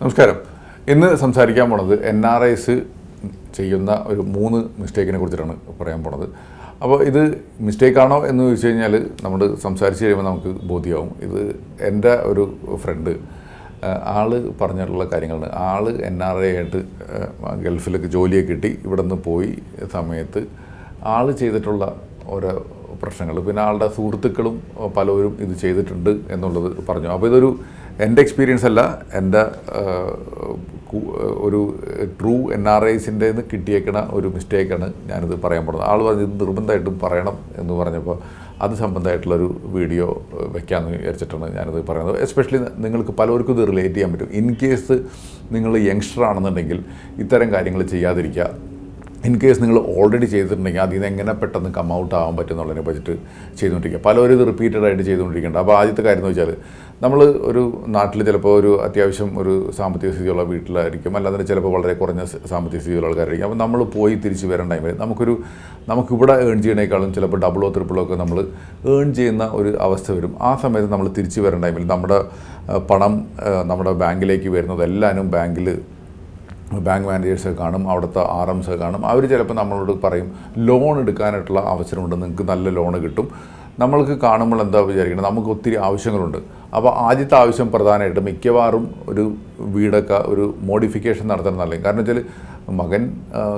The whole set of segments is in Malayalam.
നമസ്കാരം. ഇന്ന് സംസാരിക്കാൻ പോണത് എൻ ആർ ഐസ് ചെയ്യുന്ന ഒരു മൂന്ന് മിസ്റ്റേക്കിനെ കുറിച്ചിട്ടാണ് പറയാൻ പോണത്. അപ്പോൾ ഇത് മിസ്റ്റേക്കാണോ എന്ന് ചോദിച്ചു കഴിഞ്ഞാൽ നമ്മൾ സംസാരിച്ച് കഴിയുമ്പോൾ നമുക്ക് ബോധ്യമാവും ഇത് എന്റെ ഒരു ഫ്രണ്ട് ആൾ പറഞ്ഞിട്ടുള്ള കാര്യങ്ങളാണ്. ആൾ എൻ ആർ ഐ ആയിട്ട് ഗൾഫിലൊക്കെ ജോലിയൊക്കെ കിട്ടി ഇവിടെ നിന്ന് പോയി സമയത്ത് ആൾ ചെയ്തിട്ടുള്ള ഓരോ പ്രശ്നങ്ങൾ പിന്നെ ആളുടെ സുഹൃത്തുക്കളും പലവരും ഇത് ചെയ്തിട്ടുണ്ട് എന്നുള്ളത് പറഞ്ഞു. അപ്പോൾ ഇതൊരു എന്റെ എക്സ്പീരിയൻസ് അല്ല എന്റെ ഒരു ട്രൂ എൻ ആർ ഐസിന്റെ കിട്ടിയേക്കണ ഒരു മിസ്റ്റേക്കാണ് ഞാനിത് പറയാൻ പോകുന്നത്. ആൾ പറഞ്ഞു ഇത് നിർബന്ധമായിട്ടും പറയണം എന്ന് പറഞ്ഞപ്പോൾ അത് സംബന്ധമായിട്ടുള്ളൊരു വീഡിയോ വെക്കാമെന്ന് വിചാരിച്ചിട്ടാണ് ഞാനിത് പറയുന്നത്. എസ്പെഷ്യലി നിങ്ങൾക്ക് പലർക്കും ഇത് റിലേറ്റ് ചെയ്യാൻ പറ്റും. ഇൻ കേസ് നിങ്ങൾ യങ്സ്റ്റർ ആണെന്നുണ്ടെങ്കിൽ ഇത്തരം കാര്യങ്ങൾ ചെയ്യാതിരിക്കുക. ഇൻ കേസ് നിങ്ങൾ ഓൾറെഡി ചെയ്തിട്ടുണ്ടെങ്കിൽ അതിൽ നിന്ന് എങ്ങനെ പെട്ടെന്ന് കം ഔട്ട് ആവാൻ പറ്റും എന്നുള്ളതിനെ പറ്റിയിട്ട് ചെയ്തുകൊണ്ടിരിക്കുക. പലരും ഇത് റിപ്പീറ്റഡ് ആയിട്ട് അപ്പോൾ ആദ്യത്തെ കാര്യം എന്ന് വെച്ചാൽ നമ്മൾ ഒരു നാട്ടിൽ ചിലപ്പോൾ ഒരു അത്യാവശ്യം ഒരു സാമ്പത്തിക സ്ഥിതിയുള്ള വീട്ടിലായിരിക്കും. അല്ലാതെ ചിലപ്പോൾ വളരെ കുറഞ്ഞ സാമ്പത്തിക സ്ഥിതിയുള്ള ആൾക്കാരായിരിക്കും. അപ്പോൾ നമ്മൾ പോയി തിരിച്ച് വരേണ്ട ടൈമിൽ നമുക്കൊരു നമുക്കിവിടെ ഏൺ ചെയ്യണേക്കാളും ചിലപ്പോൾ ഡബിളോ ത്രിപ്പിളോ ഒക്കെ നമ്മൾ ഏൺ ചെയ്യുന്ന ഒരു അവസ്ഥ വരും. ആ സമയത്ത് നമ്മൾ തിരിച്ച് വരേണ്ട ടൈമിൽ നമ്മുടെ പണം നമ്മുടെ ബാങ്കിലേക്ക് വരുന്നത് എല്ലാവരും ബാങ്കിൽ ബാങ്ക് മാനേജേഴ്സ് കാണും അവിടുത്തെ ആർ എംസ് കാണും. അവർ ചിലപ്പോൾ നമ്മളോട് പറയും ലോൺ എടുക്കാനായിട്ടുള്ള അവസരമുണ്ട്. നിങ്ങൾക്ക് നല്ല ലോൺ കിട്ടും. നമ്മൾക്ക് കാണുമ്പോൾ എന്താ വിചാരിക്കുന്നത് നമുക്ക് ഒത്തിരി ആവശ്യങ്ങളുണ്ട്. അപ്പോൾ ആദ്യത്തെ ആവശ്യം പ്രധാനമായിട്ട് മിക്കവാറും ഒരു വീടൊക്കെ ഒരു മോഡിഫിക്കേഷൻ നടത്തണം നല്ലത് കാരണം വെച്ചാൽ മകൻ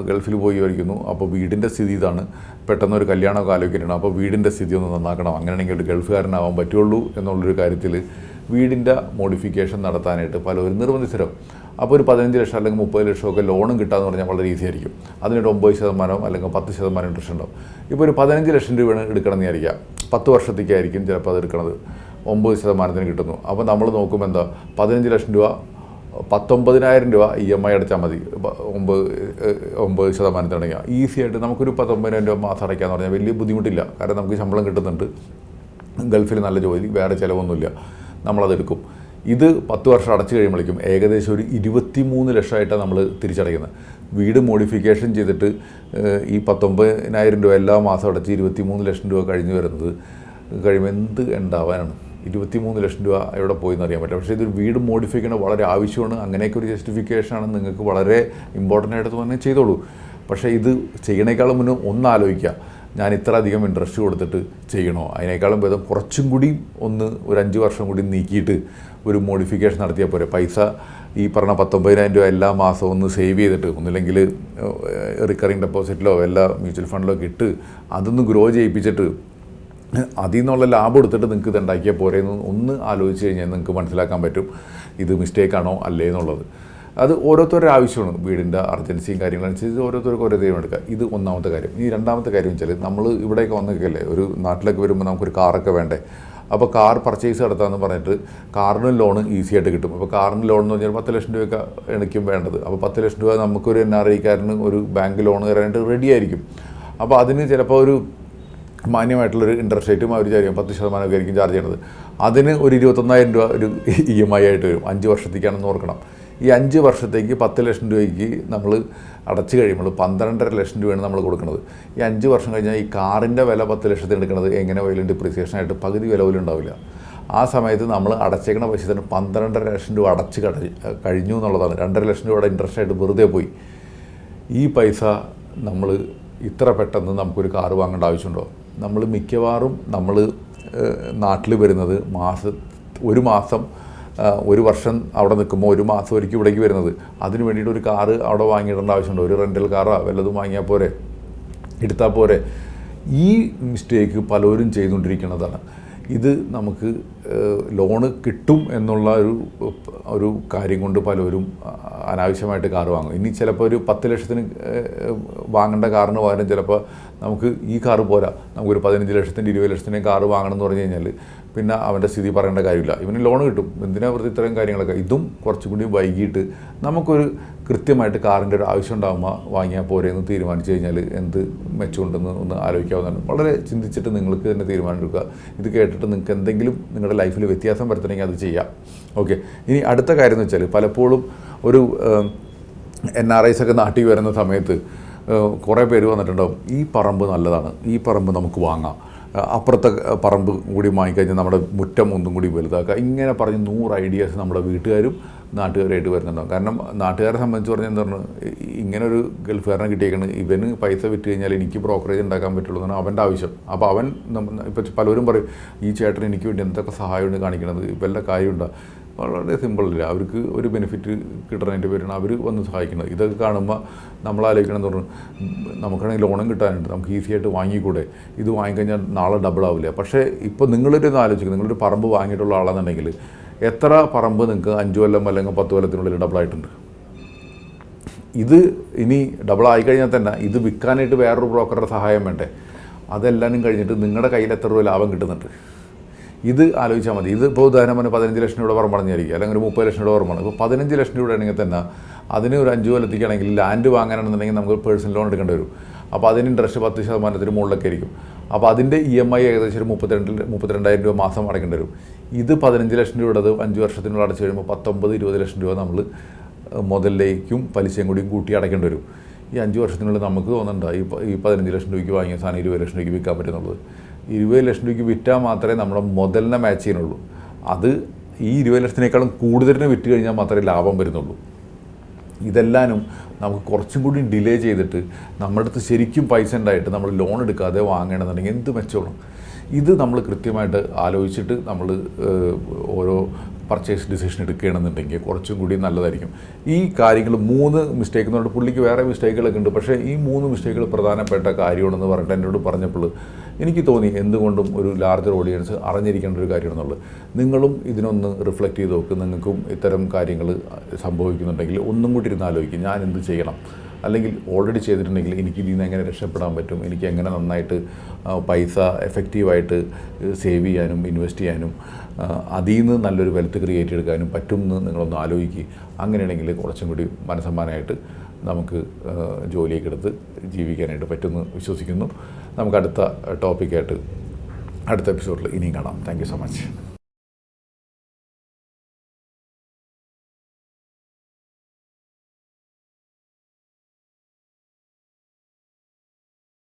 ഗൾഫിൽ പോയി വരിക്കുന്നു അപ്പോൾ വീടിന്റെ സ്ഥിതി ഇതാണ്. പെട്ടെന്ന് ഒരു കല്യാണമൊക്കെ ആലോചിക്കണം അപ്പോൾ വീടിന്റെ സ്ഥിതി ഒന്ന് നന്നാക്കണം. അങ്ങനെയാണെങ്കിൽ ഒരു ഗൾഫുകാരനാവാൻ പറ്റുള്ളൂ എന്നുള്ളൊരു കാര്യത്തിൽ വീടിന്റെ മോഡിഫിക്കേഷൻ നടത്താനായിട്ട് പലവരും നിർബന്ധിതരാവും അപ്പോൾ ഒരു പതിനഞ്ച് ലക്ഷം അല്ലെങ്കിൽ മുപ്പത് ലക്ഷമൊക്കെ ലോണും കിട്ടാന്ന് പറഞ്ഞാൽ വളരെ ഈസി ആയിരിക്കും അതിനൊരു ഒമ്പത് ശതമാനം അല്ലെങ്കിൽ പത്ത് ശതമാനം ഇൻട്രസ്റ്റ് ഉണ്ടാവും. ഇപ്പോൾ ഒരു പതിനഞ്ച് ലക്ഷം രൂപയാണ് എടുക്കണമെന്ന് വിചാരിക്കുക. പത്ത് വർഷത്തേക്കായിരിക്കും ചിലപ്പോൾ അത് എടുക്കണത്. ഒമ്പത് ശതമാനത്തിന് കിട്ടുന്നു. അപ്പോൾ നമ്മൾ നോക്കുമ്പോൾ എന്താ? പതിനഞ്ച് ലക്ഷം രൂപ പത്തൊമ്പതിനായിരം രൂപ ഇ എം ഐ അടച്ചാൽ മതി. ഒമ്പത് ഒമ്പത് ശതമാനത്തിന് ഒമ്പത് ശതമാനത്തിനടങ്ങിയ ഈസി ആയിട്ട് നമുക്കൊരു പത്തൊമ്പതിനായിരം രൂപ മാസം അടയ്ക്കാന്ന് പറഞ്ഞാൽ വലിയ ബുദ്ധിമുട്ടില്ല. കാരണം നമുക്ക് ശമ്പളം കിട്ടുന്നുണ്ട്. ഗൾഫിൽ നല്ല ജോലി വേറെ ചിലവൊന്നുമില്ല. നമ്മളതെടുക്കും ഇത് പത്ത് വർഷം അടച്ചു കഴിയുമ്പോഴേക്കും ഏകദേശം ഒരു ഇരുപത്തി മൂന്ന് ലക്ഷമായിട്ടാണ് നമ്മൾ തിരിച്ചടയ്ക്കുന്നത്. വീട് മോഡിഫിക്കേഷൻ ചെയ്തിട്ട് ഈ പത്തൊമ്പതിനായിരം രൂപ എല്ലാ മാസം അടച്ച് ഇരുപത്തി മൂന്ന് ലക്ഷം രൂപ കഴിഞ്ഞ് വരുന്നത് കഴിയുമ്പോൾ എന്ത് ഉണ്ടാവാനാണ്? ഇരുപത്തി മൂന്ന് ലക്ഷം രൂപ എവിടെ പോയി എന്ന് അറിയാൻ പറ്റില്ല. പക്ഷേ ഇതൊരു വീട് മോഡിഫൈ ചെയ്യണ വളരെ ആവശ്യമാണ്. അങ്ങനെയൊക്കെ ഒരു ജസ്റ്റിഫിക്കേഷനാണ് നിങ്ങൾക്ക് വളരെ ഇമ്പോർട്ടന്റ് ആയിട്ട് തന്നെ ചെയ്തോളൂ. പക്ഷേ ഇത് ചെയ്യണേക്കാളും മുന്നേ ഒന്ന് ആലോചിക്കുക. ഞാൻ ഇത്ര അധികം ഇൻട്രസ്റ്റ് കൊടുത്തിട്ട് ചെയ്യണോ? അതിനേക്കാളും ഭേദം കുറച്ചും കൂടി ഒന്ന് ഒരു അഞ്ച് വർഷം കൂടി നീക്കിയിട്ട് ഒരു മോഡിഫിക്കേഷൻ നടത്തിയാൽ പോരെ. പൈസ ഈ പറഞ്ഞ പത്തൊമ്പതിനായിരം രൂപ എല്ലാ മാസവും ഒന്ന് സേവ് ചെയ്തിട്ട് ഒന്നില്ലെങ്കിൽ റിക്കറിങ് ഡെപ്പോസിറ്റിലോ എല്ലാ മ്യൂച്വൽ ഫണ്ടിലോ ഒക്കെ ഇട്ട് അതൊന്ന് ഗ്രോ ചെയ്യിപ്പിച്ചിട്ട് അതിൽ നിന്നുള്ള ലാഭം എടുത്തിട്ട് നിങ്ങൾക്ക് ഇത് ഉണ്ടാക്കിയാൽ പോരെ എന്ന് ഒന്ന് ആലോചിച്ച് കഴിഞ്ഞാൽ നിങ്ങൾക്ക് മനസ്സിലാക്കാൻ പറ്റും ഇത് മിസ്റ്റേക്കാണോ അല്ലേ എന്നുള്ളത്. അത് ഓരോരുത്തരുടെ ആവശ്യമാണ്. വീടിന്റെ അർജൻസിയും കാര്യങ്ങളനുസരിച്ച് ഓരോരുത്തർക്കും ഓരോ ദൈവം എടുക്കുക. ഇത് ഒന്നാമത്തെ കാര്യം. ഈ രണ്ടാമത്തെ കാര്യം വെച്ചാൽ നമ്മൾ ഇവിടെയൊക്കെ വന്നൊക്കെയല്ലേ ഒരു നാട്ടിലേക്ക് വരുമ്പോൾ നമുക്കൊരു കാറൊക്കെ വേണ്ടേ? അപ്പോൾ കാർ പർച്ചേസ് നടത്താമെന്ന് പറഞ്ഞിട്ട് കാറിന് ലോൺ ഈസി ആയിട്ട് കിട്ടും. അപ്പോൾ കാറിന് ലോൺ എന്ന് പറഞ്ഞാൽ പത്ത് ലക്ഷം രൂപയൊക്കെ എനിക്കും വേണ്ടത്. അപ്പോൾ പത്ത് ലക്ഷം രൂപ നമുക്കൊരു എൻ ആർ ഐക്കാരന് ഒരു ബാങ്ക് ലോൺ തരാനായിട്ട് റെഡി ആയിരിക്കും. അപ്പോൾ അതിന് ചിലപ്പോൾ ഒരു മാന്യമായിട്ടുള്ളൊരു ഇൻട്രസ്റ്റ് റേറ്റും അവർ ചാരിക്കും പത്ത് ശതമാനമൊക്കെ ആയിരിക്കും ചാർജ് ചെയ്യണത്. അതിന് ഒരു ഇരുപത്തൊന്നായിരം രൂപ ഒരു ഇ എം ഐ ആയിട്ട് വരും. അഞ്ച് വർഷത്തേക്കാണെന്ന് ഓർക്കണം. ഈ അഞ്ച് വർഷത്തേക്ക് പത്ത് ലക്ഷം രൂപയ്ക്ക് നമ്മൾ അടച്ചു കഴിയുമ്പോൾ പന്ത്രണ്ടര ലക്ഷം രൂപയാണ് നമ്മൾ കൊടുക്കുന്നത്. ഈ അഞ്ച് വർഷം കഴിഞ്ഞാൽ ഈ കാറിന്റെ വില പത്ത് ലക്ഷത്തിന് എടുക്കുന്നത് എങ്ങനെ പോയാലും ഡിപ്രീസിയേഷൻ ആയിട്ട് പകുതി വില പോലും ഉണ്ടാവില്ല. ആ സമയത്ത് നമ്മൾ അടച്ചേക്കണ പൈസ തന്നെ പന്ത്രണ്ടര ലക്ഷം രൂപ അടച്ച് കഴിഞ്ഞു എന്നുള്ളതാണ്. രണ്ടര ലക്ഷം രൂപയുടെ ഇൻട്രസ്റ്റ് ആയിട്ട് വെറുതെ പോയി. ഈ പൈസ നമ്മൾ ഇത്ര പെട്ടെന്ന് നമുക്കൊരു കാറ് വാങ്ങേണ്ട ആവശ്യമുണ്ടോ? നമ്മൾ മിക്കവാറും നമ്മൾ നാട്ടിൽ വരുന്നത് മാസ ഒരു മാസം ഒരു വർഷം അവിടെ നിൽക്കുമ്പോൾ ഒരു മാസം ഒരിക്കൽ ഇവിടേക്ക് വരുന്നത്. അതിന് വേണ്ടിയിട്ട് ഒരു കാറ് അവിടെ വാങ്ങിയിടേണ്ട ആവശ്യമുണ്ട്. ഒരു റെന്റൽ കാറോ വല്ലതും വാങ്ങിയാൽ പോരെ. എടുത്താൽ പോരെ. ഈ മിസ്റ്റേക്ക് പലരും ചെയ്തുകൊണ്ടിരിക്കുന്നതാണ്. ഇത് നമുക്ക് ലോണ് കിട്ടും എന്നുള്ള ഒരു ഒരു കാര്യം കൊണ്ട് പലരും അനാവശ്യമായിട്ട് കാറ് വാങ്ങും. ഇനി ചിലപ്പോൾ ഒരു പത്ത് ലക്ഷത്തിന് വാങ്ങേണ്ട കാറിന് പകരം ചിലപ്പോൾ നമുക്ക് ഈ കാറ് പോരാ. നമുക്കൊരു പതിനഞ്ച് ലക്ഷത്തിന്റെ ഇരുപത് ലക്ഷത്തിന്റെ കാറ് വാങ്ങണം എന്ന് പറഞ്ഞു കഴിഞ്ഞാൽ പിന്നെ അവന്റെ സ്ഥിതി പറയേണ്ട കാര്യമില്ല. ഇവന് ലോൺ കിട്ടും. എന്തിനാ വെറുതെ ഇത്രയും കാര്യങ്ങളൊക്കെ? ഇതും കുറച്ചും കൂടി വൈകിട്ട് നമുക്കൊരു കൃത്യമായിട്ട് കാറിന്റെ ഒരു ആവശ്യം ഉണ്ടാകുമ്പോൾ വാങ്ങിയാൽ പോരെ എന്ന് തീരുമാനിച്ചു കഴിഞ്ഞാൽ എന്ത് മെച്ചമുണ്ടെന്ന് ഒന്ന് ആലോചിക്കാവുന്നതാണ്. വളരെ ചിന്തിച്ചിട്ട് നിങ്ങൾക്ക് തന്നെ തീരുമാനമെടുക്കുക ഇത് കേട്ടിട്ട് നിങ്ങൾക്ക് എന്തെങ്കിലും നിങ്ങളുടെ ലൈഫിൽ വ്യത്യാസം വരുത്തണമെങ്കിൽ അത് ചെയ്യാം. ഓക്കെ. ഇനി അടുത്ത കാര്യം എന്ന് വെച്ചാൽ പലപ്പോഴും ഒരു എൻ ആർ ഐസ് ഒക്കെ നാട്ടിൽ വരുന്ന സമയത്ത് കുറേ പേര് വന്നിട്ടുണ്ടാവും. ഈ പറമ്പ് നല്ലതാണ്. ഈ പറമ്പ് നമുക്ക് വാങ്ങാം. അപ്പുറത്തെ പറമ്പ് കൂടി വാങ്ങിക്കഴിഞ്ഞാൽ നമ്മുടെ മുറ്റം ഒന്നും കൂടി വലുതാക്കുക. ഇങ്ങനെ പറഞ്ഞ് നൂറ് ഐഡിയാസ് നമ്മുടെ വീട്ടുകാരും നാട്ടുകാരായിട്ട് വരുന്നുണ്ടാവും. കാരണം നാട്ടുകാരെ സംബന്ധിച്ച് പറഞ്ഞാൽ എന്താ പറഞ്ഞു ഇങ്ങനെ ഒരു ഗൾഫുകാരനെ കിട്ടിയേക്കണ്. ഇവന് പൈസ വിറ്റ് കഴിഞ്ഞാൽ എനിക്ക് ബ്രോക്കറേജ് ഉണ്ടാക്കാൻ പറ്റുള്ളൂ എന്നാണ് അവന്റെ ആവശ്യം. അപ്പോൾ അവൻ ഇപ്പം പലരും പറയും ഈ ചേട്ടൻ എനിക്ക് വേണ്ടി എന്തൊക്കെ സഹായമുണ്ട് കാണിക്കണത്? ഇവരുടെ കാര്യമുണ്ടോ? വളരെ സിമ്പിളില്ല അവർക്ക് ഒരു ബെനിഫിറ്റ് കിട്ടണതിന്റെ പേരാണ് അവർ വന്ന് സഹായിക്കുന്നത്. ഇതൊക്കെ കാണുമ്പോൾ നമ്മൾ ആലോചിക്കണം എന്ന് പറഞ്ഞു നമുക്കാണെങ്കിൽ ലോണും കിട്ടാനുണ്ട്. നമുക്ക് ഈസി ആയിട്ട് വാങ്ങിക്കൂടെ? ഇത് വാങ്ങിക്കഴിഞ്ഞാൽ നാളെ ഡബിൾ ആവില്ല പക്ഷേ ഇപ്പോൾ നിങ്ങളൊരു ഇത് ആലോചിക്കുക നിങ്ങളൊരു പറമ്പ് വാങ്ങിയിട്ടുള്ള ആളാണെന്നുണ്ടെങ്കിൽ എത്ര പറമ്പ് നിങ്ങൾക്ക് അഞ്ച് കൊല്ലം അല്ലെങ്കിൽ പത്ത് കൊല്ലത്തിനുള്ളിൽ ഡബിൾ ആയിട്ടുണ്ട്? ഇത് ഇനി ഡബിൾ ആയി കഴിഞ്ഞാൽ തന്നെ ഇത് വിൽക്കാനായിട്ട് വേറൊരു ബ്രോക്കറുടെ സഹായം വേണ്ടേ? അതെല്ലാനും കഴിഞ്ഞിട്ട് നിങ്ങളുടെ കയ്യിൽ എത്ര രൂപ ലാഭം കിട്ടുന്നുണ്ട്? ഇത് ആലോചിച്ചാൽ മതി. ഇത് ഇപ്പോൾ ഉദാഹരണം പറഞ്ഞാൽ പതിനഞ്ച് ലക്ഷം രൂപ പറഞ്ഞായിരിക്കും. അല്ലെങ്കിൽ ഒരു മുപ്പത് ലക്ഷം രൂപ പറമ്പാണ് ഇപ്പോൾ പതിനഞ്ച് ലക്ഷം രൂപ ആണെങ്കിൽ തന്നെ അതിന് ഒരു അഞ്ച് കൊല്ലത്തേക്കാണെങ്കിൽ ലാൻഡ് വാങ്ങാനാണെന്നുണ്ടെങ്കിൽ നമുക്ക് പേഴ്സണൽ ലോൺ എടുക്കേണ്ടി വരും. അപ്പോൾ അതിന് ഇൻട്രസ്റ്റ് പത്ത് ശതമാനത്തിന് മുകളിലൊക്കെ ആയിരിക്കും. അപ്പോൾ അതിന്റെ ഇ എം ഐ ഏകദേശം ഒരു മുപ്പത്തിരണ്ട് മുപ്പത്തിരണ്ടായിരം രൂപ മാസം അടയ്ക്കേണ്ടി വരും. ഇത് പതിനഞ്ച് ലക്ഷം രൂപയുടെ അഞ്ച് വർഷത്തിനുള്ളിൽ അടച്ചു കഴിയുമ്പോൾ പത്തൊമ്പത് ഇരുപത് ലക്ഷം രൂപ നമ്മൾ മുതലിലേക്കും പലിശയും കൂടിയും കൂട്ടി അടയ്ക്കേണ്ടി വരും. ഈ അഞ്ച് വർഷത്തിനുള്ളിൽ നമുക്ക് തോന്നുന്നുണ്ട്? ഈ പതിനഞ്ച് ലക്ഷം രൂപയ്ക്ക് വാങ്ങിയ സാധനം ഇരുപത് ലക്ഷം രൂപയ്ക്ക് വിൽക്കാൻ പറ്റുന്നുള്ളത്. ഇരുപത് ലക്ഷം രൂപയ്ക്ക് വിറ്റാൽ മാത്രമേ നമ്മുടെ മുതലിനെ മാച്ച് ചെയ്യുന്നുള്ളൂ. അത് ഈ ഇരുപത് ലക്ഷത്തിനേക്കാളും കൂടുതലിന് വിറ്റ് കഴിഞ്ഞാൽ മാത്രമേ ലാഭം വരുന്നുള്ളൂ. ഇതെല്ലാനും നമുക്ക് കുറച്ചും കൂടി ഡിലേ ചെയ്തിട്ട് നമ്മുടെ അടുത്ത് ശരിക്കും പൈസ ഉണ്ടായിട്ട് നമ്മൾ ലോൺ എടുക്കാതെ വാങ്ങണമെന്നുണ്ടെങ്കിൽ എന്ത് മെച്ചമാണ് ഇത് നമ്മൾ കൃത്യമായിട്ട് ആലോചിച്ചിട്ട് നമ്മൾ ഓരോ പർച്ചേസ് ഡിസിഷൻ എടുക്കുകയാണെന്നുണ്ടെങ്കിൽ കുറച്ചും കൂടി നല്ലതായിരിക്കും. ഈ കാര്യങ്ങൾ മൂന്ന് മിസ്റ്റേക്ക് എന്ന് പറഞ്ഞാൽ പുള്ളിക്ക് വേറെ മിസ്റ്റേക്കുകളൊക്കെ ഉണ്ട്. പക്ഷേ ഈ മൂന്ന് മിസ്റ്റേക്കുകൾ പ്രധാനപ്പെട്ട കാര്യമാണെന്ന് പറഞ്ഞിട്ട് എന്നോട് പറഞ്ഞപ്പോൾ എനിക്ക് തോന്നി എന്തുകൊണ്ടും ഒരു ലാർജർ ഓഡിയൻസ് അറിഞ്ഞിരിക്കേണ്ട ഒരു കാര്യമാണെന്നുള്ളത്. നിങ്ങളും ഇതിനൊന്ന് റിഫ്ലക്റ്റ് ചെയ്ത് നോക്ക്. നിങ്ങൾക്കും ഇത്തരം കാര്യങ്ങൾ സംഭവിക്കുന്നുണ്ടെങ്കിൽ ഒന്നും കൂടി ഇരുന്ന് ആലോചിക്കും. ഞാൻ എന്ത് ചെയ്യണം? അല്ലെങ്കിൽ ഓൾറെഡി ചെയ്തിട്ടുണ്ടെങ്കിൽ എനിക്ക് ഇതിൽ നിന്ന് എങ്ങനെ രക്ഷപ്പെടാൻ പറ്റും? എനിക്ക് എങ്ങനെ നന്നായിട്ട് പൈസ എഫക്റ്റീവായിട്ട് സേവ് ചെയ്യാനും ഇൻവെസ്റ്റ് ചെയ്യാനും അതിൽ നിന്ന് നല്ലൊരു വെൽത്ത് ക്രിയേറ്റ് എടുക്കാനും പറ്റും എന്ന് നിങ്ങളൊന്ന് ആലോചിക്കുക അങ്ങനെയാണെങ്കിൽ കുറച്ചും കൂടി മനസ്സമ്മാനമായിട്ട് നമുക്ക് ജോലിയൊക്കെ എടുത്ത് ജീവിക്കാനായിട്ട് പറ്റുമെന്ന് വിശ്വസിക്കുന്നു. നമുക്ക് അടുത്ത ടോപ്പിക്കായിട്ട് അടുത്ത എപ്പിസോഡിൽ ഇനിയും കാണാം. Thank so much